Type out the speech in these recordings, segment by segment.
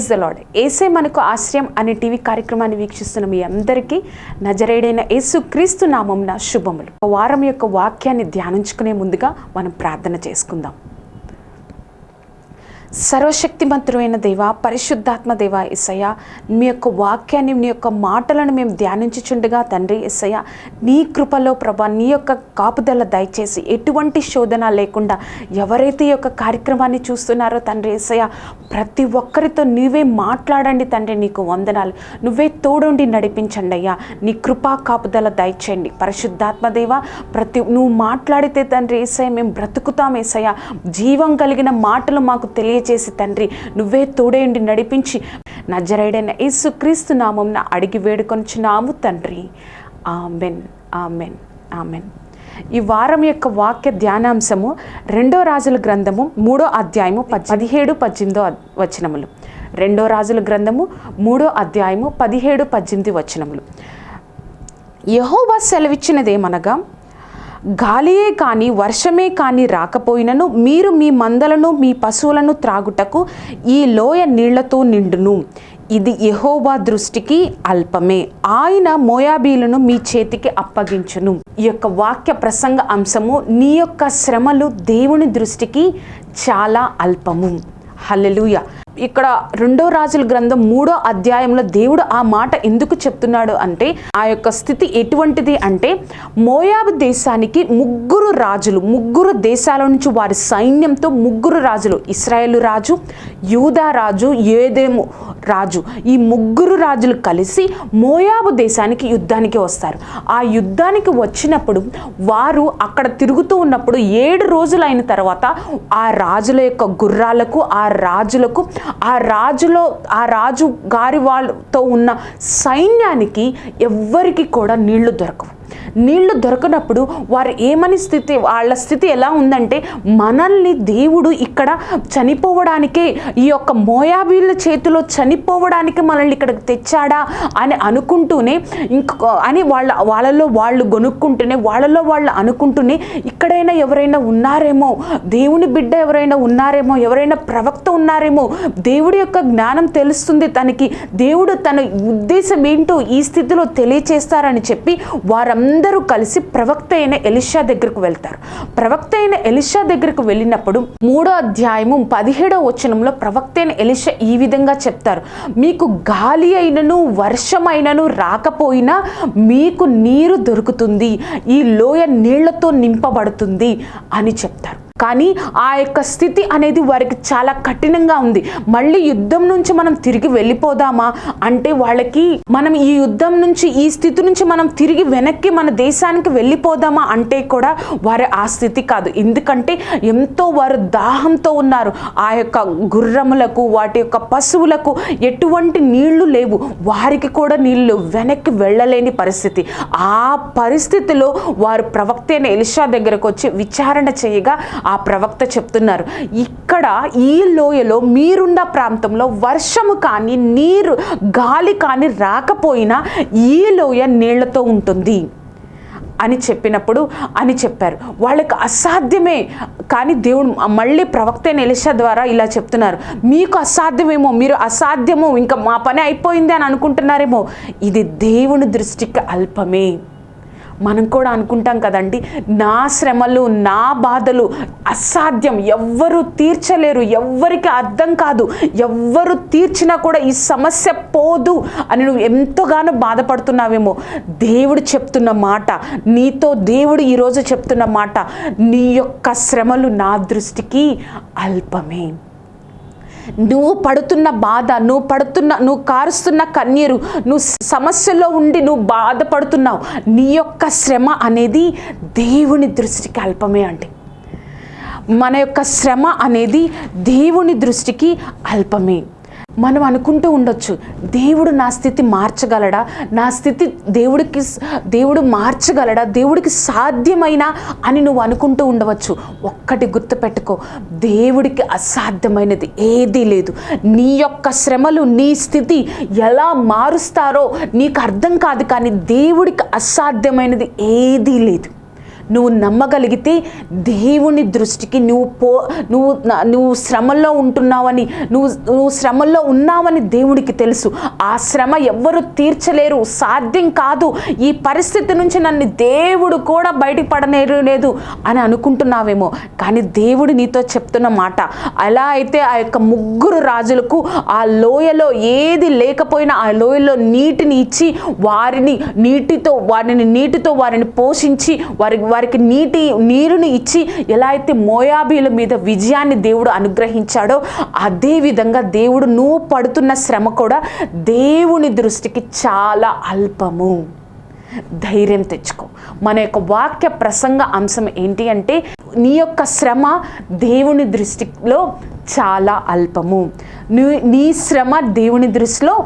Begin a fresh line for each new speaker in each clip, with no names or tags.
Praise the Lord ఏసే మనకు ఆశ్రయం అనే టీవీ కార్యక్రమాన్ని వీక్షిస్తున్న మీ అందరికీ నజరేడైన యేసు క్రీస్తు నామంన శుభములు వారం యొక్క వాక్యాన్ని ధ్యానించుకునే ముందుగా మనం ప్రార్థన చేసుకుందాం. సర్వశక్తిమంతుడైన దేవ పరిశుద్ధాత్మ దేవ ఎస్సయ్య మీ యొక్క వాక్యాన్ని నీ యొక్క మాటలను మేము ధ్యానించుచుండగా తండ్రి ఎస్సయ్య నీ కృపలో ప్రభా నీ యొక్క కాపుదల దయచేసి ఎటువంటి శోధన లేకుండా ఎవరైతే ఈ యొక్క కార్యక్రమాన్ని చూస్తున్నారో తండ్రి ఎస్సయ్య ప్రతి ఒక్కరితో నీవే మాట్లాడండి తండ్రి నీకు వందనాలు. నువ్వే తోడుండి నడిపించండి అయ్యా. నీ కృపా కాపుదల దయచేయండి. పరిశుద్ధాత్మ దేవ ప్రతి నువ్వు మాట్లాడితే తండ్రి ఏసయ్య మేము బ్రతుకుతాం ఏసయ్య. జీవం కలిగిన మాటలు మాకు దయచేసి తండ్రి నువ్వే తోడేయండి నడిపించి నజరైడైన యేసుక్రీస్తు నామంన అడిగి వేడుకొనిచున్నాము తండ్రి. Amen amen amen. ఈ వారం యొక్క వాక్య ధ్యానాంశము రెండో రాజుల గ్రంథము మూడో అధ్యాయము పదిహేడు పద్దెనిమిదో వచనములు. రెండో రాజుల గ్రంథము మూడో అధ్యాయము పదిహేడు పద్దెనిమిది వచనములు. యహోవా సెలవిచ్చినదేమనగా గాలియే కాని వర్షమే కాని రాకపోయినను మీరు మీ మందలను మీ పశువులను త్రాగుటకు ఈ లోయ నీళ్ళతో నిండును. ఇది యెహోవా దృష్టికి అల్పమే. ఆయన మోయాబీలను మీ చేతికి అప్పగించును. ఈ యొక్క వాక్య ప్రసంగ అంశము నీ యొక్క శ్రమలు దేవుని దృష్టికి చాలా అల్పము. హల్లెలూయ. ఇక్కడ రెండో రాజుల గ్రంథం మూడో అధ్యాయంలో దేవుడు ఆ మాట ఎందుకు చెప్తున్నాడు అంటే ఆ యొక్క స్థితి ఎటువంటిది అంటే మోయాబు దేశానికి ముగ్గురు రాజులు ముగ్గురు దేశాల నుంచి వారి సైన్యంతో ముగ్గురు రాజులు ఇస్రాయేలు రాజు యూదా రాజు ఏదేము రాజు ఈ ముగ్గురు రాజులు కలిసి మోయాబు దేశానికి యుద్ధానికి వస్తారు. ఆ యుద్ధానికి వచ్చినప్పుడు వారు అక్కడ తిరుగుతూ ఉన్నప్పుడు ఏడు రోజులు అయిన తర్వాత ఆ రాజుల యొక్క గుర్రాలకు ఆ రాజులకు ఆ రాజులో ఆ రాజు గారి వాళ్ళతో ఉన్న సైన్యానికి ఎవ్వరికి కూడా నీళ్ళు దొరకవు. నీళ్ళు దొరకనప్పుడు వారు ఏమని స్థితి వాళ్ళ స్థితి ఎలా ఉందంటే మనల్ని దేవుడు ఇక్కడ చనిపోవడానికే ఈ యొక్క మోయాబీల చేతిలో చనిపోవడానికి మనల్ని ఇక్కడికి తెచ్చాడా అని అనుకుంటూనే ఇంకో అని వాళ్ళ వాళ్ళలో వాళ్ళు గొనుక్కుంటూనే వాళ్ళలో వాళ్ళు అనుకుంటూనే ఇక్కడైనా ఎవరైనా ఉన్నారేమో దేవుని బిడ్డ ఎవరైనా ఉన్నారేమో ఎవరైనా ప్రవక్త ఉన్నారేమో దేవుడి యొక్క జ్ఞానం తెలుస్తుంది తనకి దేవుడు తన ఉద్దేశం ఏంటో ఈ స్థితిలో తెలియచేస్తారని చెప్పి అందరూ కలిసి ప్రవక్త అయిన ఎలిషా దగ్గరకు వెళ్తారు. ప్రవక్త అయిన ఎలిషా దగ్గరకు వెళ్ళినప్పుడు మూడో అధ్యాయము పదిహేడో వచనంలో ప్రవక్త అయిన ఎలిషా ఈ విధంగా చెప్తారు. మీకు గాలి అయినను వర్షమైనను రాకపోయినా మీకు నీరు దొరుకుతుంది. ఈ లోయ నీళ్ళతో నింపబడుతుంది అని చెప్తారు. కానీ ఆ యొక్క స్థితి అనేది వారికి చాలా కఠినంగా ఉంది. మళ్ళీ యుద్ధం నుంచి మనం తిరిగి వెళ్ళిపోదామా? అంటే వాళ్ళకి మనం ఈ యుద్ధం నుంచి ఈ స్థితి నుంచి మనం తిరిగి వెనక్కి మన దేశానికి వెళ్ళిపోదామా అంటే కూడా వారి ఆ స్థితి కాదు. ఎందుకంటే ఎంతో వారు దాహంతో ఉన్నారు. ఆ యొక్క గుర్రములకు వాటి యొక్క పశువులకు ఎటువంటి నీళ్ళు లేవు. వారికి కూడా నీళ్ళు వెనక్కి వెళ్ళలేని పరిస్థితి. ఆ పరిస్థితిలో వారు ప్రవక్త అయిన ఎలిషా దగ్గరకు వచ్చి విచారణ చేయగా ఆ ప్రవక్త చెప్తున్నారు. ఇక్కడ ఈ లోయలో మీరున్న ప్రాంతంలో వర్షము కానీ నీరు గాలి కానీ రాకపోయినా ఈ లోయ నీళ్ళతో ఉంటుంది అని చెప్పినప్పుడు అని చెప్పారు. వాళ్ళకి అసాధ్యమే. కానీ దేవుడు మళ్ళీ ప్రవక్త అయిన ఎలిషా ద్వారా ఇలా చెప్తున్నారు. మీకు అసాధ్యమేమో మీరు అసాధ్యమో ఇంకా మా పని అయిపోయింది అని అనుకుంటున్నారేమో. ఇది దేవుని దృష్టికి అల్పమే. మనం కూడా అనుకుంటాం కదండి నా శ్రమలు నా బాధలు అసాధ్యం. ఎవ్వరు తీర్చలేరు ఎవ్వరికి అర్థం కాదు. ఎవ్వరు తీర్చినా కూడా ఈ సమస్య పోదు అని నువ్వు ఎంతగానో బాధపడుతున్నావేమో. దేవుడు చెప్తున్న మాట నీతో దేవుడు ఈరోజు చెప్తున్న మాట నీ యొక్క శ్రమలు నా దృష్టికి అల్పమే. నువ్వు పడుతున్న బాధ నువ్వు పడుతున్న నువ్వు కారుస్తున్న కన్నీరు నువ్వు సమస్యలో ఉండి నువ్వు బాధపడుతున్నావు. నీ యొక్క శ్రమ అనేది దేవుని దృష్టికి అల్పమే అండి. మన యొక్క శ్రమ అనేది దేవుని దృష్టికి అల్పమే. మనం అనుకుంటూ ఉండొచ్చు దేవుడు నా స్థితి మార్చగలడా? నా స్థితి దేవుడికి దేవుడు మార్చగలడా? దేవుడికి సాధ్యమైనా అని నువ్వు అనుకుంటూ ఉండవచ్చు. ఒక్కటి గుర్తుపెట్టుకో దేవుడికి అసాధ్యమైనది ఏదీ లేదు. నీ యొక్క శ్రమలు నీ స్థితి ఎలా మారుస్తారో నీకు అర్థం కాదు కానీ దేవుడికి అసాధ్యమైనది ఏదీ లేదు. నువ్వు నమ్మగలిగితే దేవుని దృష్టికి నువ్వు పో నువ్వు నువ్వు శ్రమల్లో ఉంటున్నావని నువ్వు నువ్వు శ్రమల్లో ఉన్నావని దేవుడికి తెలుసు. ఆ శ్రమ ఎవ్వరు తీర్చలేరు. సాధ్యం కాదు. ఈ పరిస్థితి నుంచి నన్ను దేవుడు కూడా బయటపడనేరు పడనేరు లేదు అని అనుకుంటున్నావేమో. కానీ దేవుడు నీతో చెప్తున్న మాట అలా అయితే ఆ యొక్క ముగ్గురు రాజులకు ఆ లోయలో ఏది లేకపోయినా ఆ లోయలో నీటిని ఇచ్చి వారిని నీటితో వారిని నీటితో వారిని పోషించి వారి వారికి నీటి నీరుని ఇచ్చి ఎలా అయితే మోయాబీల మీద విజయాన్ని దేవుడు అనుగ్రహించాడో అదేవిధంగా దేవుడు నువ్వు పడుతున్న శ్రమ కూడా దేవుని దృష్టికి చాలా అల్పము. ధైర్యం తెచ్చుకో. మన యొక్క వాక్య ప్రసంగ అంశం ఏంటి అంటే నీ యొక్క శ్రమ దేవుని దృష్టిలో చాలా అల్పము. నీ నీ శ్రమ దేవుని దృష్టిలో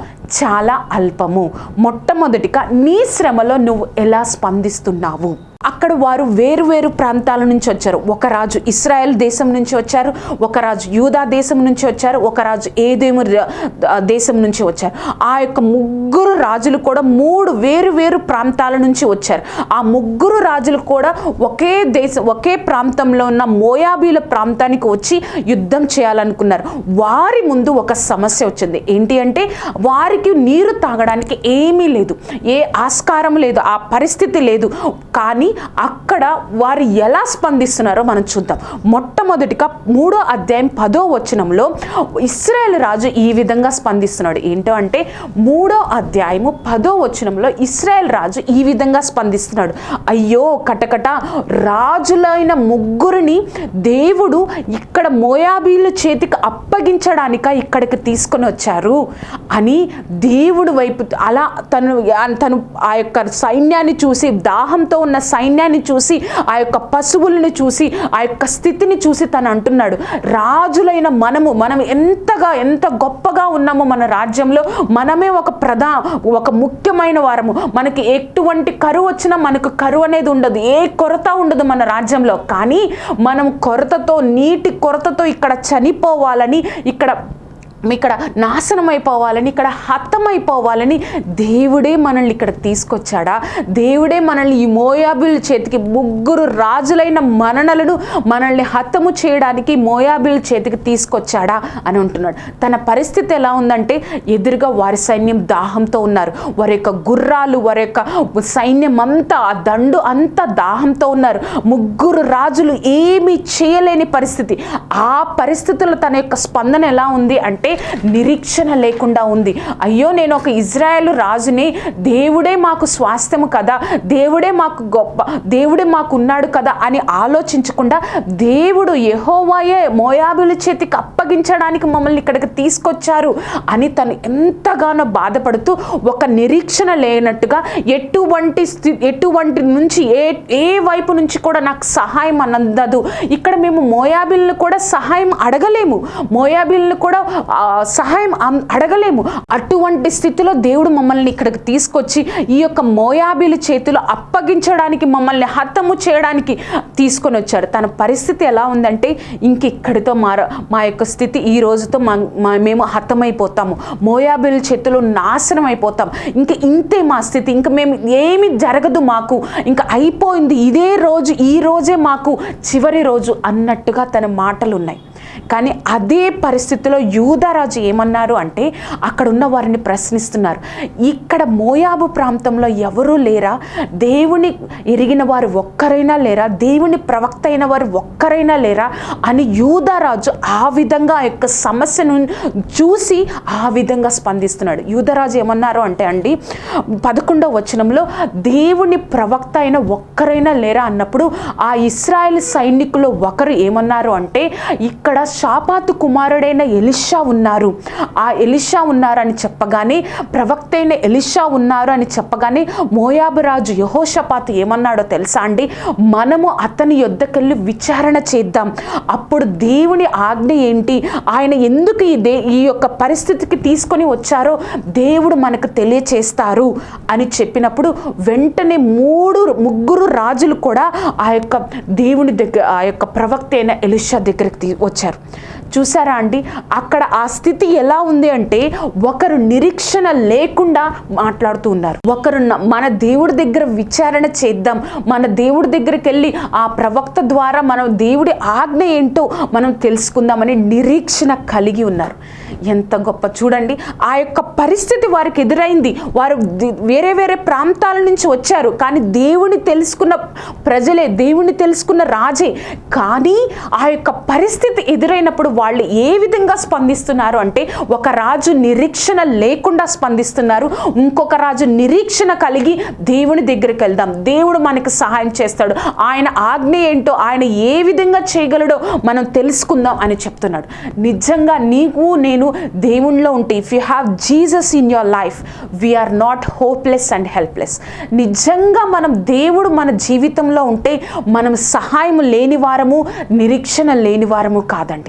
చాలా అల్పము. మొట్టమొదటిగా నీ శ్రమలో నువ్వు ఎలా స్పందిస్తున్నావు? అక్కడ వారు వేరు వేరు ప్రాంతాల నుంచి వచ్చారు. ఒక రాజు ఇస్రాయెల్ దేశం నుంచి వచ్చారు. ఒక రాజు యూదా దేశం నుంచి వచ్చారు. ఒక రాజు ఏదేము దేశం నుంచి వచ్చారు. ఆ యొక్క ముగ్గురు రాజులు కూడా మూడు వేరు వేరు ప్రాంతాల నుంచి వచ్చారు. ఆ ముగ్గురు రాజులు కూడా ఒకే దేశం ఒకే ప్రాంతంలో ఉన్న మోయాబీల ప్రాంతానికి వచ్చి యుద్ధం చేయాలి చేయాలనుకున్నారు. వారి ముందు ఒక సమస్య వచ్చింది. ఏంటి అంటే వారికి నీరు తాగడానికి ఏమీ లేదు. ఏ ఆస్కారం లేదు ఆ పరిస్థితి లేదు. కానీ అక్కడ వారు ఎలా స్పందిస్తున్నారో మనం చూద్దాం. మొట్టమొదటిగా మూడో అధ్యాయం పదో వచనంలో ఇస్రాయేల్ రాజు ఈ విధంగా స్పందిస్తున్నాడు. ఏంటో అంటే మూడో అధ్యాయము పదో వచనంలో ఇస్రాయేల్ రాజు ఈ విధంగా స్పందిస్తున్నాడు. అయ్యో కటకట రాజులైన ముగ్గురిని దేవుడు ఇక్కడ మోయాబీలు చేతికి అప్పగించడానిక ఇక్కడికి తీసుకొని వచ్చారు అని దేవుడు వైపు అలా తను తను ఆ యొక్క సైన్యాన్ని చూసి దాహంతో ఉన్న సైన్యాన్ని చూసి ఆ యొక్క పశువులను చూసి ఆ యొక్క స్థితిని చూసి తను అంటున్నాడు రాజులైన మనము మనం ఎంతగా ఎంత గొప్పగా ఉన్నామో మన రాజ్యంలో మనమే ఒక ప్రధా ఒక ముఖ్యమైన వారము. మనకి ఎటువంటి కరువు వచ్చినా మనకు కరువు అనేది ఉండదు. ఏ కొరత ఉండదు మన రాజ్యంలో. కానీ మనం కొరతతో నీటి కొరతతో ఇక్కడ చని చనిపోవాలని ఇక్కడ ఇక్కడ నాశనం అయిపోవాలని ఇక్కడ హతమైపోవాలని దేవుడే మనల్ని ఇక్కడ తీసుకొచ్చాడా? దేవుడే మనల్ని ఈ మోయాబిల్ చేతికి ముగ్గురు రాజులైన మననలను మనల్ని హతము చేయడానికి మోయాబిల్ చేతికి తీసుకొచ్చాడా అని అంటున్నాడు. తన పరిస్థితి ఎలా ఉందంటే ఎదురుగా వారి సైన్యం దాహంతో ఉన్నారు. వారి యొక్క గుర్రాలు వారి యొక్క సైన్యం అంతా ఆ దండు అంతా దాహంతో ఉన్నారు. ముగ్గురు రాజులు ఏమీ చేయలేని పరిస్థితి. ఆ పరిస్థితుల్లో తన యొక్క స్పందన ఎలా ఉంది అంటే నిరీక్షణ లేకుండా ఉంది. అయ్యో నేను ఒక ఇజ్రాయెల్ రాజుని దేవుడే మాకు స్వాస్థ్యము కదా దేవుడే మాకు గొప్ప దేవుడే మాకు ఉన్నాడు కదా అని ఆలోచించకుండా దేవుడు ఎహోవాయే మోయాబుల చేతికి అప్పగించడానికి మమ్మల్ని ఇక్కడికి తీసుకొచ్చారు అని తను ఎంతగానో బాధపడుతూ ఒక నిరీక్షణ లేనట్టుగా ఎటువంటి ఎటువంటి నుంచి ఏ ఏ వైపు నుంచి కూడా నాకు సహాయం అందదు ఇక్కడ మేము మోయాబిల్ని కూడా సహాయం అడగలేము. మోయాబిల్ని కూడా సహాయం అం- అడగలేము. అటువంటి స్థితిలో దేవుడు మమ్మల్ని ఇక్కడికి తీసుకొచ్చి ఈ యొక్క మోయాబీల చేతిలో అప్పగించడానికి మమ్మల్ని హతము చేయడానికి తీసుకొని వచ్చాడు. తన పరిస్థితి ఎలా ఉందంటే ఇంక ఇక్కడితో మార మా యొక్క స్థితి ఈ రోజుతో మా మేము హతమైపోతాము. మోయాబీల చేతిలో నాశనం అయిపోతాం. ఇంకా ఇంతే మా స్థితి. ఇంకా మేము ఏమి జరగదు మాకు. ఇంకా అయిపోయింది ఇదే రోజు ఈ రోజే మాకు చివరి రోజు అన్నట్టుగా తన మాటలు ఉన్నాయి కానీ అదే పరిస్థితిలో యూదరాజు ఏమన్నారు అంటే అక్కడ ఉన్న వారిని ప్రశ్నిస్తున్నారు. ఇక్కడ మోయాబు ప్రాంతంలో ఎవరూ లేరా? దేవుని ఎరిగిన వారు ఒక్కరైనా లేరా? దేవుని ప్రవక్త అయిన వారు ఒక్కరైనా లేరా? అని యూదరాజు ఆ విధంగా ఆ యొక్క సమస్యను చూసి ఆ విధంగా స్పందిస్తున్నాడు. యూదరాజు ఏమన్నారు అంటే అండి పదకొండవ వచనంలో దేవుని ప్రవక్త అయిన ఒక్కరైనా లేరా అన్నప్పుడు ఆ ఇస్రాయల్ సైనికులు ఒకరు ఏమన్నారు అంటే ఇక్కడ షాపాతు కుమారుడైన ఎలిషా ఉన్నారు. ఆ ఎలిషా ఉన్నారని చెప్పగానే ప్రవక్త అయిన ఎలిషా ఉన్నారు అని చెప్పగానే మోయాబు రాజు యహోషపాతు ఏమన్నాడో తెలుసా అండి? మనము అతని యొద్దకెళ్ళి విచారణ చేద్దాం. అప్పుడు దేవుని ఆజ్ఞ ఏంటి? ఆయన ఎందుకు ఈ దే ఈ యొక్క పరిస్థితికి తీసుకొని వచ్చారో దేవుడు మనకు తెలియచేస్తారు అని చెప్పినప్పుడు వెంటనే మూడు ముగ్గురు రాజులు కూడా ఆ యొక్క దేవుని దగ్గర ఆ యొక్క ప్రవక్త అయిన ఎలిషా దగ్గరికి తీ- వచ్చారు. చూసారా అండి? అక్కడ ఆ స్థితి ఎలా ఉంది అంటే ఒకరు నిరీక్షణ లేకుండా మాట్లాడుతూ ఉన్నారు. ఒకరు మన దేవుడి దగ్గర విచారణ చేద్దాం. మన దేవుడి దగ్గరికి వెళ్ళి ఆ ప్రవక్త ద్వారా మనం దేవుడి ఆజ్ఞ ఏంటో మనం తెలుసుకుందామని నిరీక్షణ కలిగి ఉన్నారు. ఎంత గొప్ప చూడండి. ఆ యొక్క పరిస్థితి వారికి ఎదురైంది. వారు వేరే వేరే ప్రాంతాల నుంచి వచ్చారు. కానీ దేవుని తెలుసుకున్న ప్రజలే దేవుని తెలుసుకున్న రాజే. కానీ ఆ యొక్క పరిస్థితి ఎదురైనప్పుడు వాళ్ళు ఏ విధంగా స్పందిస్తున్నారు అంటే ఒక రాజు నిరీక్షణ లేకుండా స్పందిస్తున్నారు. ఇంకొక రాజు నిరీక్షణ కలిగి దేవుని దగ్గరికి వెళ్దాం. దేవుడు మనకు సహాయం చేస్తాడు. ఆయన ఆజ్ఞ ఏంటో ఆయన ఏ విధంగా చేయగలడో మనం తెలుసుకుందాం అని చెప్తున్నాడు. నిజంగా నీకు నేను దేవుణ్ణిలో ఉంటే if you have Jesus in your life we are not hopeless and helpless నిజంగా మనం దేవుడు మన జీవితంలో ఉంటే మనం సహాయం లేని వారము నిరీక్షణ లేని వారము కాదండి.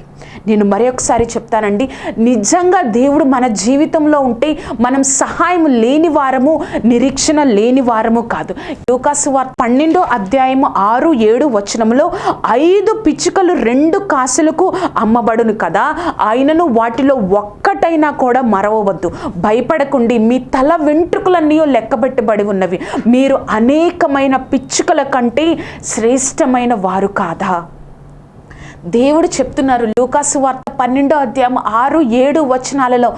నేను మరొకసారి చెప్తానండి నిజంగా దేవుడు మన జీవితంలో ఉంటే మనం సహాయం లేని వారము నిరీక్షణ లేని వారము కాదు. యోకాసు వార్త పన్నెండో అధ్యాయము ఆరు ఏడు వచనంలో ఐదు పిచ్చుకలు రెండు కాసులకు అమ్మబడును కదా ఆయనను వాటిలో ఒక్కటైనా కూడా మరవవద్దు. భయపడకుండి మీ తల వెంట్రుకలన్నీ లెక్కబెట్టబడి ఉన్నవి. మీరు అనేకమైన పిచ్చుకల కంటే శ్రేష్టమైన వారు కాదా? దేవుడు చెప్తున్నారు. లూకాసు వార్త పన్నెండో అధ్యాయం ఆరు ఏడు వచనాలలో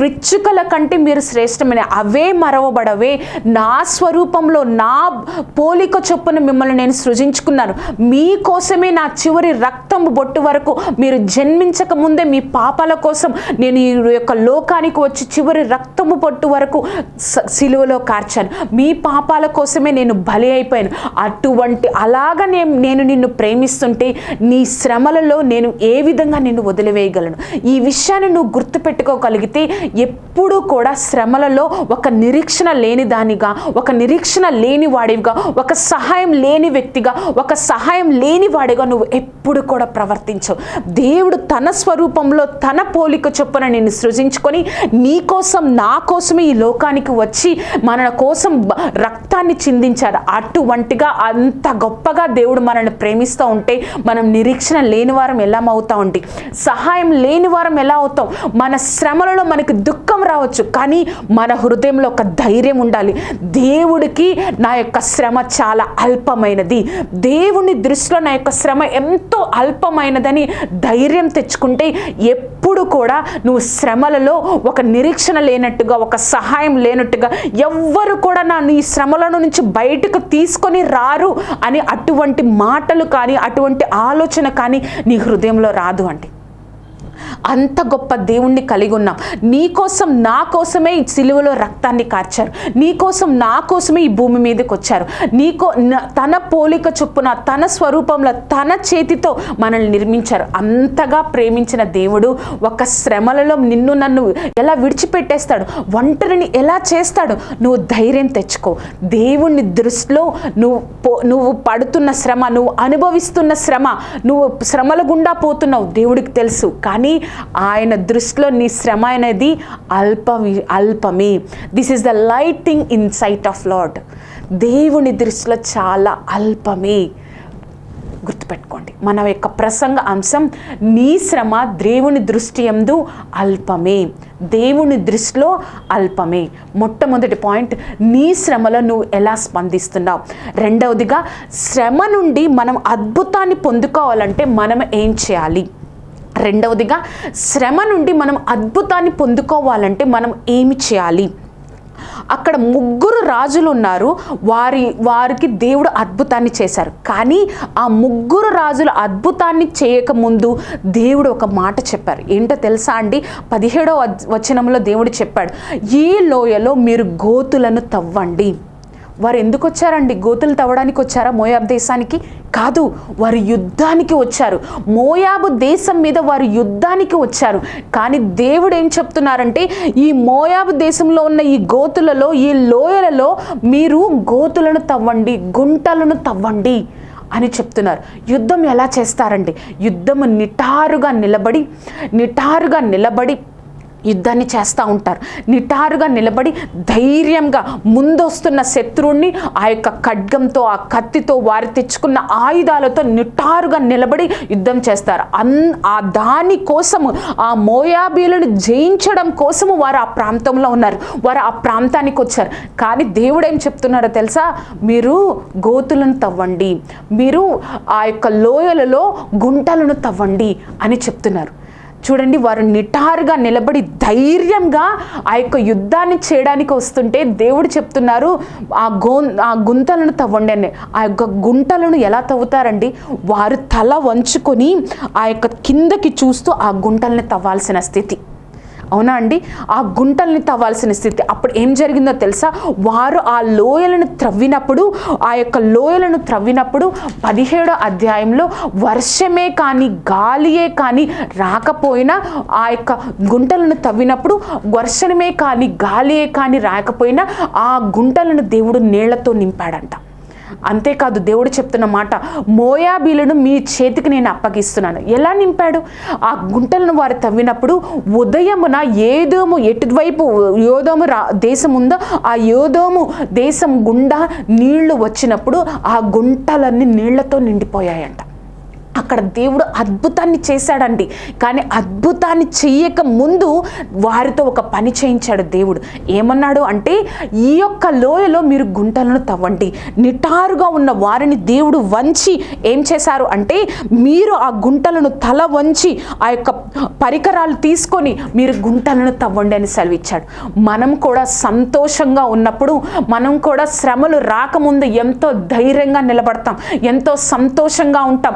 పిచ్చుకల కంటే మీరు శ్రేష్టమైన అవే మరవబడవే. నా స్వరూపంలో నా పోలిక చొప్పున మిమ్మల్ని నేను సృజించుకున్నాను. మీకోసమే నా చివరి రక్తం బొట్టు వరకు మీరు జన్మించక ముందే మీ పాపాల కోసం నేను ఈ యొక్క లోకానికి వచ్చి చివరి రక్తము బొట్టు వరకు సిలువలో కార్చాను. మీ పాపాల కోసమే నేను బలి అయిపోయాను. అటువంటి అలాగ నేను నిన్ను ప్రేమిస్తుంటే నీ శ్రమలలో నేను ఏ విధంగా నిన్ను వదిలివేయగలను? ఈ విషయాన్ని నువ్వు గుర్తుపెట్టుకోగలిగితే ఎప్పుడూ కూడా శ్రమలలో ఒక నిరీక్షణ లేని దానిగా ఒక నిరీక్షణ లేని వాడివిగా ఒక సహాయం లేని వ్యక్తిగా ఒక సహాయం లేని వాడిగా నువ్వు ఎప్పుడు కూడా ప్రవర్తించవు. దేవుడు తన స్వరూపంలో తన పోలిక చొప్పున నిన్ను సృజించుకొని నీ కోసం నా కోసమే ఈ లోకానికి వచ్చి మన కోసం రక్తాన్ని చిందించారు. అటువంటిగా అంత గొప్పగా దేవుడు మనల్ని ప్రేమిస్తూ ఉంటే మనం నిరీక్షణ లేని వారం ఎలా అవుతామండి సహాయం లేని వారం ఎలా అవుతాం మన శ్రమలలో మనకి దుఃఖం రావచ్చు కానీ మన హృదయంలో ఒక ధైర్యం ఉండాలి. దేవుడికి నా యొక్క శ్రమ చాలా అల్పమైనది. దేవుని దృష్టిలో నా యొక్క శ్రమ ఎంతో అల్పమైనదని ధైర్యం తెచ్చుకుంటే ఎప్పుడు కూడా నువ్వు శ్రమలలో ఒక నిరీక్షణ లేనట్టుగా ఒక సహాయం లేనట్టుగా ఎవ్వరు కూడా నా నీ శ్రమలను నుంచి బయటకు తీసుకొని రారు అని అటువంటి మాటలు కానీ అటువంటి ఆలోచన కానీ కానీ నీ హృదయంలో రాదు అంటే. అంత గొప్ప దేవుణ్ణి కలిగి ఉన్నాం. నీకోసం నా కోసమే ఈ సిలువలో రక్తాన్ని కార్చారు. నీకోసం నా కోసమే ఈ భూమి మీదకి వచ్చారు. నీకో తన పోలిక చొప్పున తన స్వరూపంలో తన చేతితో మనల్ని నిర్మించారు. అంతగా ప్రేమించిన దేవుడు ఒక శ్రమలలో నిన్ను నన్ను ఎలా విడిచిపెట్టేస్తాడు? ఒంటరిని ఎలా చేస్తాడు? నువ్వు ధైర్యం తెచ్చుకో. దేవుణ్ణి దృష్టిలో నువ్వు పో- నువ్వు పడుతున్న శ్రమ నువ్వు అనుభవిస్తున్న శ్రమ నువ్వు శ్రమల గుండా పోతున్నావు. దేవుడికి తెలుసు. కానీ ఆయన దృష్టిలో నీ శ్రమ అనేది అల్పమి అల్పమే. This is the lighting in sight of Lord దేవుని దృష్టిలో చాలా అల్పమే. గుర్తుపెట్టుకోండి మన యొక్క ప్రసంగ అంశం నీ శ్రమ దేవుని దృష్టి ఎందు అల్పమే. దేవుని దృష్టిలో అల్పమే. మొట్టమొదటి పాయింట్ నీ శ్రమలో నువ్వు ఎలా స్పందిస్తున్నావు? రెండవదిగా శ్రమ నుండి మనం అద్భుతాన్ని పొందుకోవాలంటే మనం ఏం చేయాలి? రెండవదిగా శ్రమ నుండి మనం అద్భుతాన్ని పొందుకోవాలంటే మనం ఏమి చేయాలి? అక్కడ ముగ్గురు రాజులు ఉన్నారు. వారి వారికి దేవుడు అద్భుతాన్ని చేశారు. కానీ ఆ ముగ్గురు రాజులు అద్భుతాన్ని చేయకముందు దేవుడు ఒక మాట చెప్పారు. ఏంటో తెలుసా అండి? పదిహేడవ వచనంలో దేవుడు చెప్పాడు ఈ లోయలో మీరు గోతులను తవ్వండి. వారు ఎందుకు వచ్చారండి? గోతులు తవ్వడానికి వచ్చారా మోయాబ్ దేశానికి? కాదు వారు యుద్ధానికి వచ్చారు. మోయాబు దేశం మీద వారు యుద్ధానికి వచ్చారు. కానీ దేవుడు ఏం చెప్తున్నారంటే ఈ మోయాబు దేశంలో ఉన్న ఈ గోతులలో ఈ లోయలలో మీరు గోతులను తవ్వండి గుంటలను తవ్వండి అని చెప్తున్నారు. యుద్ధం ఎలా చేస్తారండి? యుద్ధము నిటారుగా నిలబడి నిటారుగా నిలబడి యుద్ధాన్ని చేస్తూ ఉంటారు. నిటారుగా నిలబడి ధైర్యంగా ముందొస్తున్న శత్రువుని ఆ యొక్క ఖడ్గంతో ఆ కత్తితో వారి తెచ్చుకున్న ఆయుధాలతో నిటారుగా నిలబడి యుద్ధం చేస్తారు. అన్ ఆ దాని కోసము ఆ మోయాబీలను జయించడం కోసము వారు ఆ ప్రాంతంలో ఉన్నారు. వారు ఆ ప్రాంతానికి వచ్చారు. కానీ దేవుడు ఏం చెప్తున్నాడో తెలుసా? మీరు గోతులను తవ్వండి. మీరు ఆ యొక్క లోయలలో గుంటలను తవ్వండి అని చెప్తున్నారు. చూడండి వారు నిటారుగా నిలబడి ధైర్యంగా ఆ యొక్క యుద్ధాన్ని చేయడానికి వస్తుంటే దేవుడు చెప్తున్నారు ఆ గో ఆ గుంతలను తవ్వండి అని. ఆ యొక్క గుంటలను ఎలా తవ్వుతారండి? వారు తల వంచుకొని ఆ యొక్క కిందకి చూస్తూ ఆ గుంటల్ని తవ్వాల్సిన స్థితి. అవునా అండి? ఆ గుంటల్ని తవ్వాల్సిన స్థితి. అప్పుడు ఏం జరిగిందో తెలుసా? వారు ఆ లోయలను త్రవ్వినప్పుడు ఆ యొక్క లోయలను త్రవ్వినప్పుడు పదిహేడో అధ్యాయంలో వర్షమే కానీ గాలియే కానీ రాకపోయినా ఆ యొక్క గుంటలను తవ్వినప్పుడు వర్షమే కానీ గాలియే కానీ రాకపోయినా ఆ గుంటలను దేవుడు నీళ్ళతో నింపాడంట. అంతేకాదు దేవుడు చెప్తున్న మాట మోయాబీలను మీ చేతికి నేను అప్పగిస్తున్నాను. ఎలా నింపాడు? ఆ గుంటలను వారు తవ్వినప్పుడు ఉదయమున ఏదోము ఎటువైపు యోదోము రా దేశం ఉందో ఆ యోదోము దేశం గుండా నీళ్ళు వచ్చినప్పుడు ఆ గుంటలన్నీ నీళ్ళతో నిండిపోయాయంట. అక్కడ దేవుడు అద్భుతాన్ని చేశాడండి. కానీ అద్భుతాన్ని చెయ్యక ముందు వారితో ఒక పని చేయించాడు దేవుడు. ఏమన్నాడు అంటే ఈ యొక్క లోయలో మీరు గుంటలను తవ్వండి. నిటారుగా ఉన్న వారిని దేవుడు వంచి ఏం చేశారు అంటే మీరు ఆ గుంటలను తల వంచి ఆ యొక్క పరికరాలు తీసుకొని మీరు గుంటలను తవ్వండి అని సెలవిచ్చాడు. మనం కూడా సంతోషంగా ఉన్నప్పుడు మనం కూడా శ్రమలు రాకముందు ఎంతో ధైర్యంగా నిలబడతాం. ఎంతో సంతోషంగా ఉంటాం.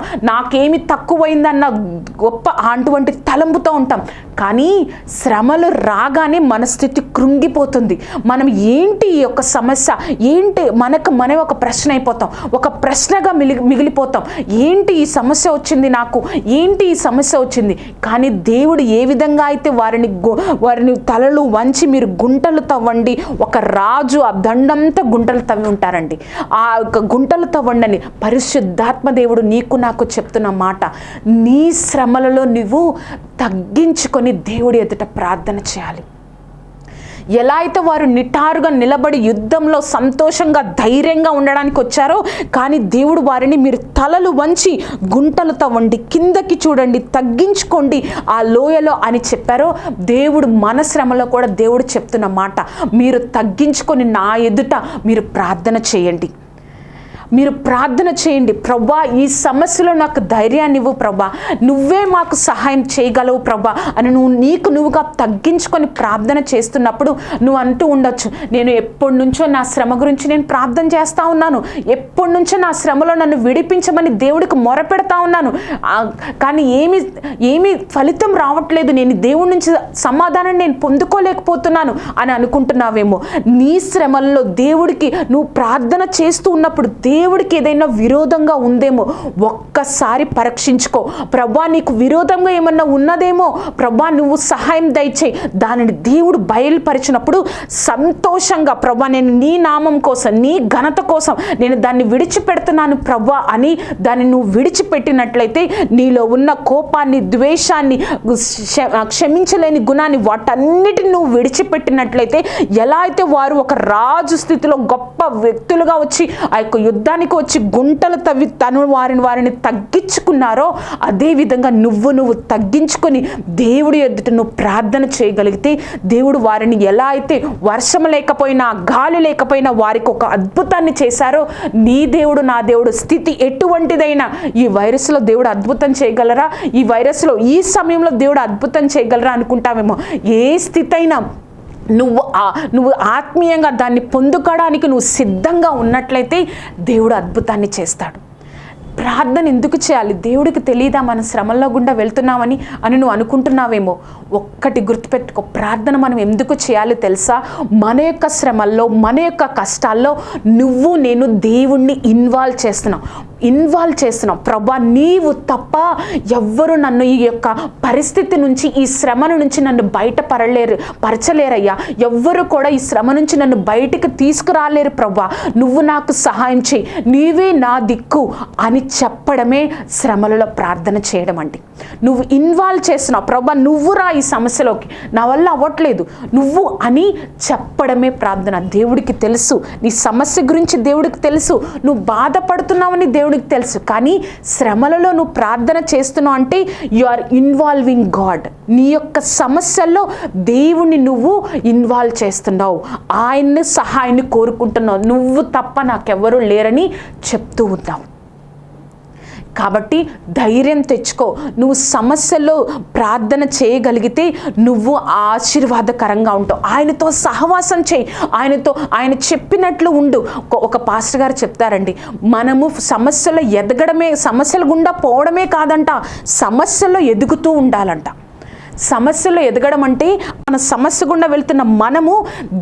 మాకేమి తక్కువైందన్న గొప్ప అటువంటి తలంపుతో ఉంటాం. కానీ శ్రమలు రాగానే మన స్థితి కృంగిపోతుంది. మనం ఏంటి ఈ యొక్క సమస్య? ఏంటి మనకు మన ఒక ప్రశ్న అయిపోతాం. ఒక ప్రశ్నగా మిగిలి మిగిలిపోతాం. ఏంటి ఈ సమస్య వచ్చింది నాకు? ఏంటి ఈ సమస్య వచ్చింది? కానీ దేవుడు ఏ విధంగా అయితే వారిని వారిని తలలు వంచి మీరు గుంటలు తవ్వండి ఒక రాజు ఆ దండంతా గుంటలు తవ్వి ఉంటారండి. ఆ యొక్క గుంటలు తవ్వండి అని పరిశుద్ధాత్మ దేవుడు నీకు నాకు చెప్తున్న మాట నీ శ్రమలలో నువ్వు తగ్గించుకొని దేవుడి ఎదుట ప్రార్థన చేయాలి. ఎలా అయితే వారు నిటారుగా నిలబడి యుద్ధంలో సంతోషంగా ధైర్యంగా ఉండడానికి వచ్చారో కానీ దేవుడు వారిని మీరు తలలు వంచి గుంటలు తవ్వండి కిందకి చూడండి తగ్గించుకోండి ఆ లోయలో అని చెప్పారో దేవుడు మన శ్రమలో కూడా దేవుడు చెప్తున్న మాట మీరు తగ్గించుకొని నా ఎదుట మీరు ప్రార్థన చేయండి. మీరు ప్రార్థన చేయండి. ప్రభా ఈ సమస్యలో నాకు ధైర్యాన్ని ఇవ్వు ప్రభా. నువ్వే మాకు సహాయం చేయగలవు ప్రభా. అని నువ్వు నీకు నువ్వుగా తగ్గించుకొని ప్రార్థన చేస్తున్నప్పుడు నువ్వు అంటూ ఉండొచ్చు. నేను ఎప్పటి నుంచో నా శ్రమ గురించి నేను ప్రార్థన చేస్తూ ఉన్నాను. ఎప్పటి నుంచో నా శ్రమలో నన్ను విడిపించమని దేవుడికి మొరపెడతా ఉన్నాను. కానీ ఏమి ఏమి ఫలితం రావట్లేదు. నేను దేవుడి నుంచి సమాధానం నేను పొందుకోలేకపోతున్నాను అని అనుకుంటున్నావేమో. నీ శ్రమల్లో దేవుడికి నువ్వు ప్రార్థన చేస్తూ ఉన్నప్పుడు దేవుడికి ఏదైనా విరోధంగా ఉందేమో ఒక్కసారి పరీక్షించుకో. ప్రభా నీకు విరోధంగా ఏమన్నా ఉన్నదేమో ప్రభా నువ్వు సహాయం దయచేయి. దానిని దేవుడు బయలుపరిచినప్పుడు సంతోషంగా ప్రభా నేను నీ నామం కోసం నీ ఘనత కోసం నేను దాన్ని విడిచిపెడుతున్నాను ప్రభా అని దాన్ని నువ్వు విడిచిపెట్టినట్లయితే నీలో ఉన్న కోపాన్ని ద్వేషాన్ని క్షమించలేని గుణాన్ని వాటన్నిటిని నువ్వు విడిచిపెట్టినట్లయితే ఎలా అయితే వారు ఒక రాజు స్థితిలో గొప్ప వ్యక్తులుగా వచ్చి ఆ యొక్క యుద్ధ యుద్ధానికి వచ్చి గుంటలు తవ్వి తను వారిని వారిని తగ్గించుకున్నారో అదేవిధంగా నువ్వు నువ్వు తగ్గించుకొని దేవుడి ఎదుట నువ్వు ప్రార్థన చేయగలిగితే దేవుడు వారిని ఎలా అయితే వర్షం లేకపోయినా గాలి లేకపోయినా వారికి ఒక అద్భుతాన్ని చేశారో నీ దేవుడు నా దేవుడు స్థితి ఎటువంటిదైనా ఈ వైరస్లో దేవుడు అద్భుతం చేయగలరా? ఈ వైరస్లో ఈ సమయంలో దేవుడు అద్భుతం చేయగలరా అనుకుంటామేమో ఏ స్థితి అయినా నువ్వు నువ్వు ఆత్మీయంగా దాన్ని పొందుకోవడానికి నువ్వు సిద్ధంగా ఉన్నట్లయితే దేవుడు అద్భుతాన్ని చేస్తాడు. ప్రార్థన ఎందుకు చేయాలి? దేవుడికి తెలియదా మన శ్రమల్లో గుండా వెళ్తున్నామని అని నువ్వు అనుకుంటున్నావేమో? ఒక్కటి గుర్తుపెట్టుకో ప్రార్థన మనం ఎందుకు చేయాలి తెలుసా? మన యొక్క శ్రమల్లో మన యొక్క కష్టాల్లో నువ్వు నేను దేవుణ్ణి ఇన్వాల్వ్ చేస్తున్నావు ఇన్వాల్వ్ చేస్తున్నావు ప్రభా నీవు తప్ప ఎవ్వరు నన్ను ఈ యొక్క పరిస్థితి నుంచి ఈ శ్రమ నుంచి నన్ను బయటపడలేరు పరచలేరయ్యా. ఎవ్వరు కూడా ఈ శ్రమ నుంచి నన్ను బయటికి తీసుకురాలేరు ప్రభా. నువ్వు నాకు సహాయం చేయి. నీవే నా దిక్కు అని చెప్పడమే శ్రమలలో ప్రార్థన చేయడం అంటే నువ్వు ఇన్వాల్వ్ చేస్తున్నావు. ప్రభా నువ్వు రా ఈ సమస్యలోకి. నా వల్ల అవ్వట్లేదు. నువ్వు అని చెప్పడమే ప్రార్థన. దేవుడికి తెలుసు. నీ సమస్య గురించి దేవుడికి తెలుసు. నువ్వు బాధపడుతున్నావని దేవుడికి తెలుసు. కానీ శ్రమలలో నువ్వు ప్రార్థన చేస్తున్నావు అంటే యు ఆర్ ఇన్వాల్వింగ్ గాడ్ నీ యొక్క సమస్యల్లో దేవుణ్ణి నువ్వు ఇన్వాల్వ్ చేస్తున్నావు. ఆయన్ని సహాయాన్ని కోరుకుంటున్నావు. నువ్వు తప్ప నాకెవ్వరూ లేరని చెప్తూ ఉన్నావు. కాబట్టి ధైర్యం తెచ్చుకో. నువ్వు సమస్యల్లో ప్రార్థన చేయగలిగితే నువ్వు ఆశీర్వాదకరంగా ఉంటావు. ఆయనతో సహవాసం చేయి. ఆయనతో ఆయన చెప్పినట్లు ఉండు. ఒక- ఒక పాస్టర్ గారు చెప్తారండి మనము సమస్యలో ఎదగడమే సమస్యల గుండా పోవడమే కాదంట సమస్యలో ఎదుగుతూ ఉండాలంట. సమస్యలు ఎదగడం అంటే మన సమస్య గుండా వెళ్తున్న మనము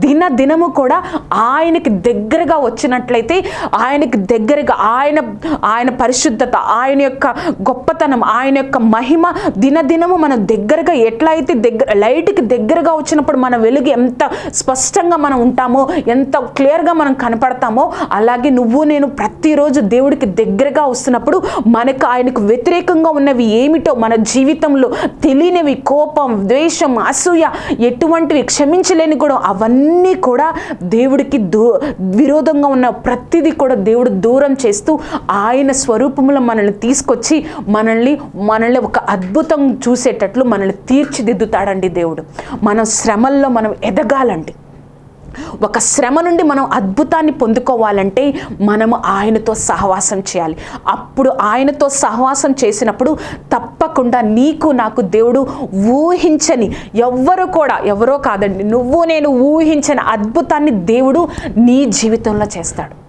దిన దినము కూడా ఆయనకి దగ్గరగా వచ్చినట్లయితే ఆయనకి దగ్గరగా ఆయన ఆయన పరిశుద్ధత ఆయన యొక్క గొప్పతనం ఆయన యొక్క మహిమ దినదినము మనం దగ్గరగా ఎట్లా అయితే దగ్గర లైట్కి దగ్గరగా వచ్చినప్పుడు మన వెలుగు ఎంత స్పష్టంగా మనం ఉంటామో ఎంత క్లియర్గా మనం కనపడతామో అలాగే నువ్వు నేను ప్రతిరోజు దేవుడికి దగ్గరగా వస్తున్నప్పుడు మనకు ఆయనకు వ్యతిరేకంగా ఉన్నవి ఏమిటో మన జీవితంలో తెలియనివి కో కోపం ద్వేషం అసూయ ఎటువంటివి క్షమించలేని కూడా అవన్నీ కూడా దేవుడికి దూ విరోధంగా ఉన్న ప్రతిదీ కూడా దేవుడు దూరం చేస్తూ ఆయన స్వరూపంలో మనల్ని తీసుకొచ్చి మనల్ని మనల్ని ఒక అద్భుతం చూసేటట్లు మనల్ని తీర్చిదిద్దుతాడండి దేవుడు. మనం శ్రమల్లో మనం ఎదగాలండి. ఒక శ్రమ నుండి మనం అద్భుతాన్ని పొందుకోవాలంటే మనము ఆయనతో సహవాసం చేయాలి. అప్పుడు ఆయనతో సహవాసం చేసినప్పుడు తప్పకుండా నీకు నాకు దేవుడు ఊహించని ఎవ్వరు కూడా ఎవరో కాదండి నువ్వు నేను ఊహించని అద్భుతాన్ని దేవుడు నీ జీవితంలో చేస్తాడు.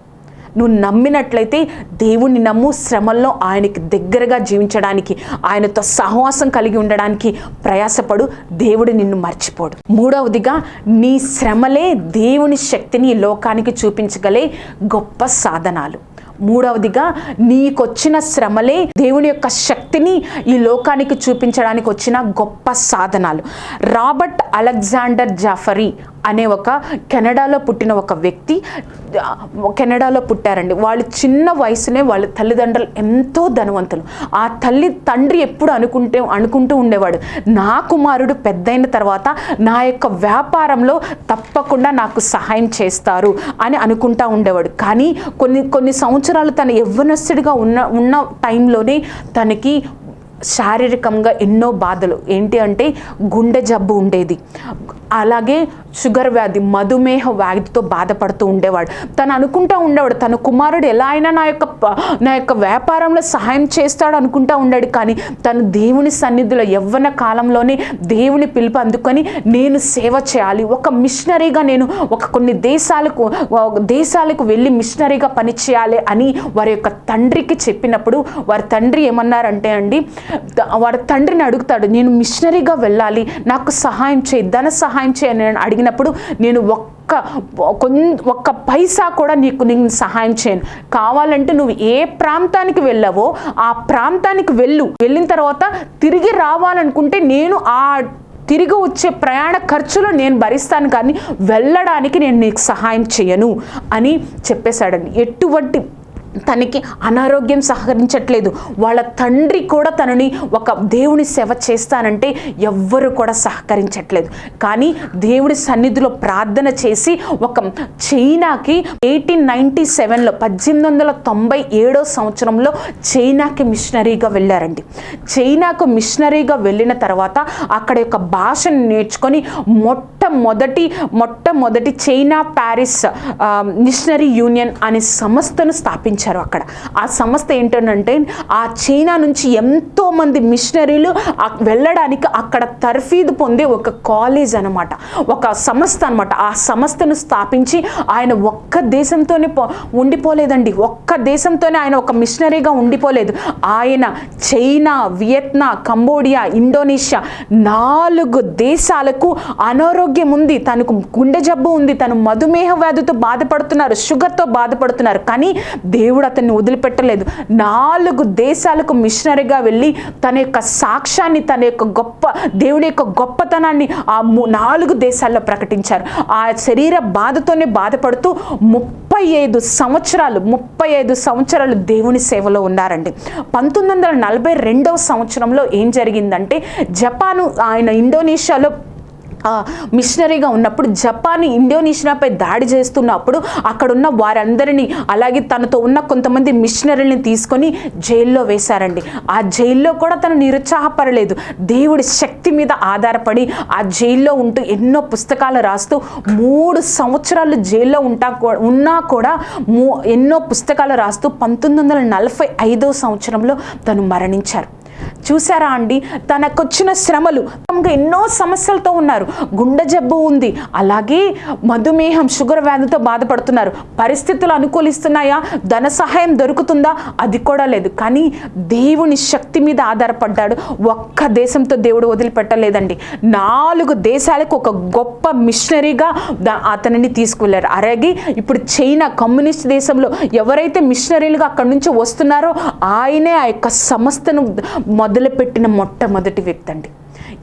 నువ్వు నమ్మినట్లయితే దేవుణ్ణి నమ్ము శ్రమల్లో ఆయనకి దగ్గరగా జీవించడానికి ఆయనతో సహవాసం కలిగి ఉండడానికి ప్రయాసపడు దేవుడు నిన్ను మర్చిపోడు. మూడవదిగా నీ శ్రమలే దేవుని శక్తిని ఈ లోకానికి చూపించగలే గొప్ప సాధనాలు. మూడవదిగా నీకొచ్చిన శ్రమలే దేవుని యొక్క శక్తిని ఈ లోకానికి చూపించడానికి వచ్చిన గొప్ప సాధనాలు. రాబర్ట్ అలెగ్జాండర్ జాఫరీ అనే ఒక కెనడాలో పుట్టిన ఒక వ్యక్తి కెనడాలో పుట్టారండి. వాళ్ళు చిన్న వయసునే వాళ్ళ తల్లిదండ్రులు ఎంతో ధనవంతులు. ఆ తల్లి తండ్రి ఎప్పుడు అనుకుంటే అనుకుంటూ ఉండేవాడు. నా కుమారుడు పెద్దయిన తర్వాత నా యొక్క వ్యాపారంలో తప్పకుండా నాకు సహాయం చేస్తారు అని అనుకుంటా ఉండేవాడు. కానీ కొన్ని కొన్ని సంవత్సరాలు తన యవ్వనస్తుడిగా ఉన్న ఉన్న టైంలోనే తనకి శారీరకంగా ఎన్నో బాధలు. ఏంటి అంటే గుండె జబ్బు ఉండేది. అలాగే షుగర్ వ్యాధి మధుమేహ వ్యాధితో బాధపడుతూ ఉండేవాడు. తను అనుకుంటా ఉండేవాడు తన కుమారుడు ఎలా అయినా నా యొక్క నా యొక్క వ్యాపారంలో సహాయం చేస్తాడు అనుకుంటా ఉండాడు. కానీ తను దేవుని సన్నిధిలో యవ్వన కాలంలోనే దేవుని పిలుపు అందుకొని నేను సేవ చేయాలి. ఒక మిషనరీగా నేను ఒక కొన్ని దేశాలకు దేశాలకు వెళ్ళి మిషనరీగా పని చేయాలి అని వారి యొక్క తండ్రికి చెప్పినప్పుడు వారి తండ్రి ఏమన్నారంటే అండి వారి తండ్రిని అడుగుతాడు నేను మిషనరీగా వెళ్ళాలి నాకు సహాయం చేయి ధన సహాయం చేయని అడిగిన అయినప్పుడు నేను ఒక్క ఒక్క పైసా కూడా నీకు నేను సహాయం చేయను. కావాలంటే నువ్వు ఏ ప్రాంతానికి వెళ్ళావో ఆ ప్రాంతానికి వెళ్ళు. వెళ్ళిన తర్వాత తిరిగి రావాలనుకుంటే నేను ఆ తిరిగి వచ్చే ప్రయాణ ఖర్చులు నేను భరిస్తాను కానీ వెళ్ళడానికి నేను నీకు సహాయం చేయను అని చెప్పేశాడండి. ఎటువంటి తనకి అనారోగ్యం సహకరించట్లేదు. వాళ్ళ తండ్రి కూడా తనని ఒక దేవుని సేవ చేస్తానంటే ఎవ్వరు కూడా సహకరించట్లేదు. కానీ దేవుడి సన్నిధిలో ప్రార్థన చేసి ఒక చైనాకి ఎయిటీన్ నైంటీ సెవెన్లో పద్దెనిమిది వందల తొంభై ఏడో సంవత్సరంలో చైనాకి మిషనరీగా వెళ్ళారండి. చైనాకు మిషనరీగా వెళ్ళిన తర్వాత అక్కడ యొక్క భాషను నేర్చుకొని మొట్టమొదటి మొట్టమొదటి చైనా ప్యారిస్ మిషనరీ యూనియన్ అనే సంస్థను స్థాపించారు అక్కడ. ఆ సంస్థ ఏంటంటే ఆ చైనా నుంచి ఎంతోమంది మిషనరీలు వెళ్ళడానికి అక్కడ తర్ఫీదు పొందే ఒక కాలేజ్ అనమాట ఒక సంస్థ అనమాట ఆ సంస్థను స్థాపించి ఆయన ఒక్క దేశంతోనే పో- ఉండిపోలేదండి. ఒక్క దేశంతోనే ఆయన ఒక మిషనరీగా ఉండిపోలేదు. ఆయన చైనా వియత్నా కంబోడియా ఇండోనేషియా నాలుగు దేశాలకు అనారోగ్యం ఉంది తనకు గుండె జబ్బు ఉంది తను మధుమేహ వ్యాధితో బాధపడుతున్నారు షుగర్తో బాధపడుతున్నారు కానీ దేవుడు అతన్ని వదిలిపెట్టలేదు. నాలుగు దేశాలకు మిషనరీగా వెళ్ళి తన యొక్క సాక్ష్యాన్ని తన యొక్క గొప్ప దేవుడి యొక్క గొప్పతనాన్ని ఆ నాలుగు దేశాల్లో ప్రకటించారు. ఆ శరీర బాధతోనే బాధపడుతూ ముప్పై ఐదు సంవత్సరాలు ముప్పై ఐదు సంవత్సరాలు దేవుని సేవలో ఉన్నారండి. పంతొమ్మిది వందల నలభై రెండవ సంవత్సరంలో ఏం జరిగిందంటే జపాను ఆయన ఇండోనేషియాలో మిషనరీగా ఉన్నప్పుడు జపాన్ ఇండోనేషియాపై దాడి చేస్తున్నప్పుడు అక్కడున్న వారందరినీ అలాగే తనతో ఉన్న కొంతమంది మిషనరీని తీసుకొని జైల్లో వేశారండి. ఆ జైల్లో కూడా తను నిరుత్సాహపడలేదు. దేవుడి శక్తి మీద ఆధారపడి ఆ జైల్లో ఉంటూ ఎన్నో పుస్తకాలు రాస్తూ మూడు సంవత్సరాలు జైల్లో ఉంటా ఉన్నా కూడా మూ ఎన్నో పుస్తకాలు రాస్తూ పంతొమ్మిది వందల నలభై ఐదో సంవత్సరంలో తను మరణించారు. చూసారా అండి? తనకొచ్చిన శ్రమలు. తమకు ఎన్నో సమస్యలతో ఉన్నారు. గుండె జబ్బు ఉంది. అలాగే మధుమేహం షుగర్ వ్యాధితో బాధపడుతున్నారు. పరిస్థితులు అనుకూలిస్తున్నాయా? ధన సహాయం దొరుకుతుందా? అది కూడా లేదు. కానీ దేవుని శక్తి మీద ఆధారపడ్డాడు. ఒక్క దేశంతో దేవుడు వదిలిపెట్టలేదండి. నాలుగు దేశాలకు ఒక గొప్ప మిషనరీగా అతనిని తీసుకువెళ్ళారు. అలాగే ఇప్పుడు చైనా కమ్యూనిస్ట్ దేశంలో ఎవరైతే మిషనరీలుగా అక్కడి నుంచి వస్తున్నారో ఆయనే ఆ యొక్క సంస్థను మొదలుపెట్టిన మొట్టమొదటి వ్యక్తి అండి.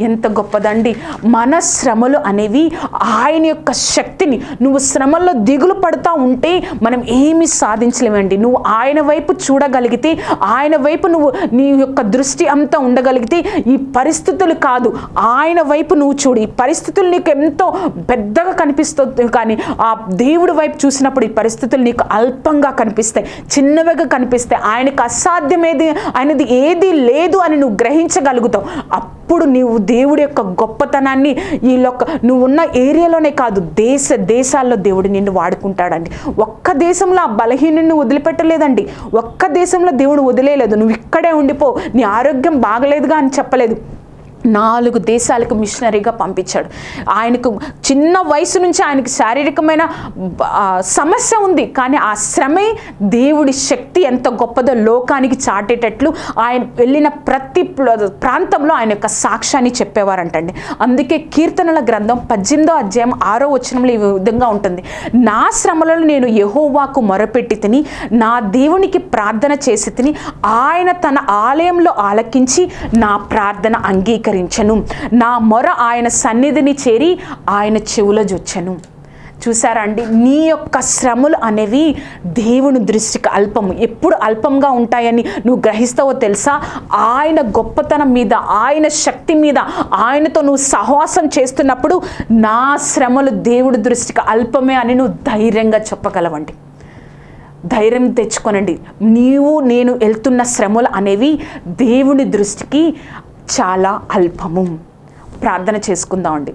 ఎంత గొప్పదండి. మన శ్రమలు అనేవి ఆయన యొక్క శక్తిని నువ్వు శ్రమల్లో దిగులు పడుతూ ఉంటే మనం ఏమి సాధించలేమండి. నువ్వు ఆయన వైపు చూడగలిగితే ఆయన వైపు నువ్వు నీ యొక్క దృష్టి అంతా ఉండగలిగితే ఈ పరిస్థితులు కాదు. ఆయన వైపు నువ్వు చూడు. ఈ పరిస్థితులు నీకు ఎంతో పెద్దగా కనిపిస్తుంది కానీ ఆ దేవుడి వైపు చూసినప్పుడు ఈ పరిస్థితులు నీకు అల్పంగా కనిపిస్తాయి. చిన్నవిగా కనిపిస్తాయి. ఆయనకు అసాధ్యమేది ఆయనది ఏది లేదు అని నువ్వు గ్రహించగలుగుతావు. అప్పుడు నీవు దేవుడి యొక్క గొప్పతనాన్ని ఈ లొక్క నువ్వు ఉన్న ఏరియాలోనే కాదు దేశ దేశాల్లో దేవుడు నిన్ను వాడుకుంటాడండి. ఒక్క దేశంలో ఆ బలహీనుని వదిలిపెట్టలేదండి. ఒక్క దేశంలో దేవుడు వదిలేయలేదు. నువ్వు ఇక్కడే ఉండిపో. నీ ఆరోగ్యం బాగలేదుగా అని చెప్పలేదు. నాలుగు దేశాలకు మిషనరీగా పంపించాడు. ఆయనకు చిన్న వయసు నుంచి ఆయనకు శారీరకమైన సమస్య ఉంది. కానీ ఆ శ్రమే దేవుడి శక్తి ఎంత గొప్పదో లోకానికి చాటేటట్లు ఆయన వెళ్ళిన ప్రతి ప్రాంతంలో ఆయన యొక్క సాక్ష్యాన్ని చెప్పేవారంటండి. అందుకే కీర్తనల గ్రంథం పద్దెనిమిదో అధ్యాయం ఆరో వచనంలో ఈ విధంగా ఉంటుంది. నా శ్రమలలో నేను యహోవాకు మొరపెట్టి తిని నా దేవునికి ప్రార్థన చేసి తిని ఆయన తన ఆలయంలో ఆలకించి నా ప్రార్థన అంగీకరించను నా మొర ఆయన సన్నిధిని చేరి ఆయన చెవుల జొచ్చను. చూసారా అండి? నీ యొక్క శ్రమలు అనేవి దేవుని దృష్టికి అల్పము. ఎప్పుడు అల్పంగా ఉంటాయని నువ్వు గ్రహిస్తావో తెలుసా? ఆయన గొప్పతనం మీద ఆయన శక్తి మీద ఆయనతో నువ్వు సహవాసం చేస్తున్నప్పుడు నా శ్రమలు దేవుడి దృష్టికి అల్పమే అని నువ్వు ధైర్యంగా చెప్పగలవండి. ధైర్యం తెచ్చుకొనండి. నీవు నేను వెళ్తున్న శ్రమలు అనేవి దేవుని దృష్టికి చాలా అల్పము. ప్రార్థన చేసుకుందామండి.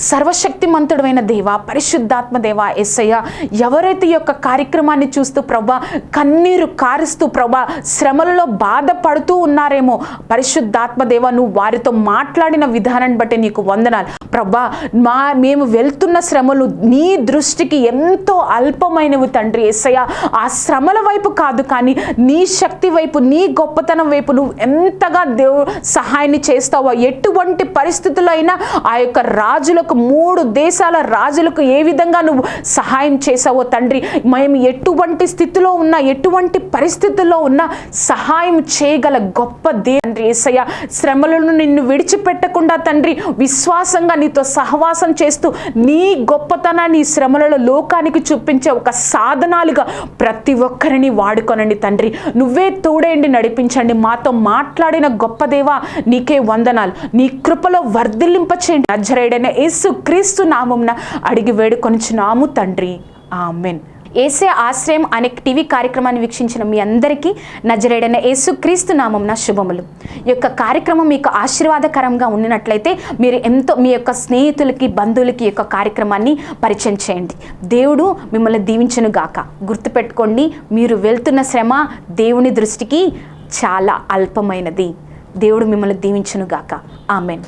సర్వశక్తిమంతుడైన దేవ పరిశుద్ధాత్మ దేవ ఎస్సయ్య ఎవరైతే యొక్క కార్యక్రమాన్ని చూస్తూ ప్రభా కన్నీరు కారుస్తూ ప్రభా శ్రమలలో బాధపడుతూ ఉన్నారేమో పరిశుద్ధాత్మ దేవ నువ్వు వారితో మాట్లాడిన విధానాన్ని బట్టి నీకు వందనాలు. ప్రభా మా మేము వెళ్తున్న శ్రమలు నీ దృష్టికి ఎంతో అల్పమైనవి తండ్రి ఎస్సయ్య ఆ శ్రమల వైపు కాదు కానీ నీ శక్తి వైపు నీ గొప్పతనం వైపు నువ్వు ఎంతగా దేవు సహాయాన్ని చేస్తావో ఎటువంటి పరిస్థితుల్లో అయినా ఆ యొక్క రాజులకు మూడు దేశాల రాజులకు ఏ విధంగా నువ్వు సహాయం చేసావో తండ్రి? మేము ఎటువంటి స్థితిలో ఉన్నా ఎటువంటి పరిస్థితుల్లో ఉన్నా సహాయం చేయగల గొప్ప దే- తండ్రి ఏసయ్య. శ్రమలను నిన్ను విడిచిపెట్టకుండా తండ్రి విశ్వాసంగా నీతో సహవాసం చేస్తూ నీ గొప్పతనాన్ని శ్రమలలో లోకానికి చూపించే ఒక సాధనాలుగా ప్రతి ఒక్కరిని వాడుకొనండి తండ్రి. నువ్వే తోడేండి నడిపించండి. మాతో మాట్లాడిన గొప్ప దేవా నీకే వందనాలు. నీ కృపలో వర్ధిల్లింప చేయండి నజరేడైన యేసు క్రీస్తు నామంన అడిగి వేడుకొనిచున్నాము తండ్రి. ఆమెన్. ఏసే ఆశ్రయం అనే టీవీ కార్యక్రమాన్ని వీక్షించిన మీ అందరికీ నజరేడైన యేసు క్రీస్తు నామంన శుభములు. ఈ యొక్క కార్యక్రమం మీకు ఆశీర్వాదకరంగా ఉండినట్లయితే మీరు ఎంతో మీ యొక్క స్నేహితులకి బంధువులకి యొక్క కార్యక్రమాన్ని పరిచయం చేయండి. దేవుడు మిమ్మల్ని దీవించను గాక. గుర్తుపెట్టుకోండి మీరు వెళ్తున్న శ్రమ దేవుని దృష్టికి చాలా అల్పమైనది. దేవుడు మిమ్మల్ని దీవించను గాక. ఆమెన్.